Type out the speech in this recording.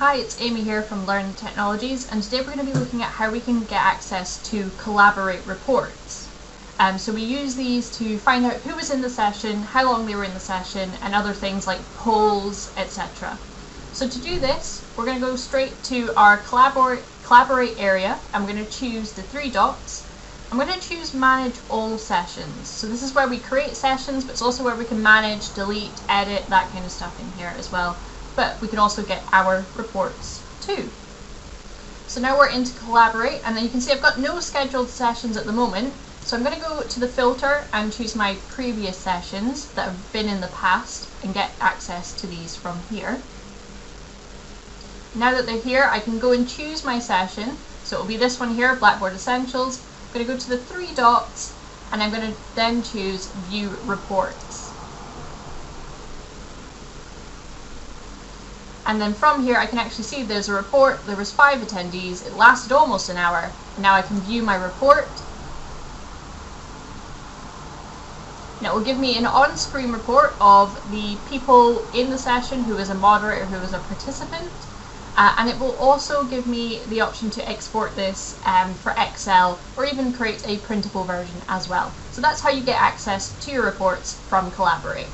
Hi, it's Amy here from Learn Technologies and today we're going to be looking at how we can get access to Collaborate reports. Um, so we use these to find out who was in the session, how long they were in the session and other things like polls, etc. So to do this, we're going to go straight to our Collaborate, Collaborate area. I'm going to choose the three dots. I'm going to choose Manage All Sessions. So this is where we create sessions, but it's also where we can manage, delete, edit, that kind of stuff in here as well but we can also get our reports too. So now we're into Collaborate, and then you can see I've got no scheduled sessions at the moment, so I'm going to go to the filter and choose my previous sessions that have been in the past and get access to these from here. Now that they're here, I can go and choose my session. So it will be this one here, Blackboard Essentials. I'm going to go to the three dots and I'm going to then choose View Reports. And then from here I can actually see there's a report, there was five attendees, it lasted almost an hour. Now I can view my report. And it will give me an on-screen report of the people in the session, who is a moderator, who is a participant. Uh, and it will also give me the option to export this um, for Excel or even create a printable version as well. So that's how you get access to your reports from Collaborate.